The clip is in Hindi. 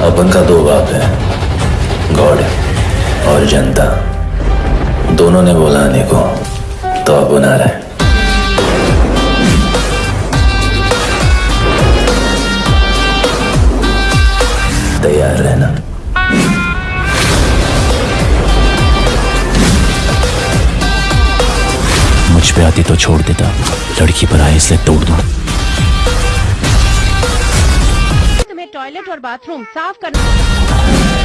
अपन का दो बाप है। गॉड और जनता। दोनों ने बोला आने को तो अब बना रहा है। तैयार रहना। मुझ पे आती तो छोड़ देता। लड़की पर आए इसलिए तोड़ दूँ। टॉयलेट और बाथरूम साफ़ करना।